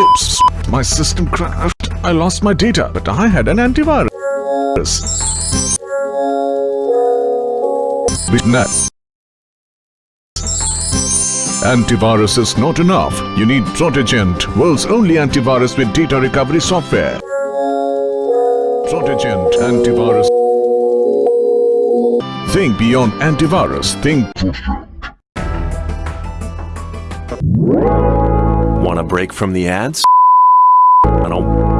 Oops, my system crashed. I lost my data, but I had an antivirus. Bitnet. Antivirus is not enough. You need Protegent, world's only antivirus with data recovery software. Protegent antivirus. Think beyond antivirus. Think Want a break from the ads? I don't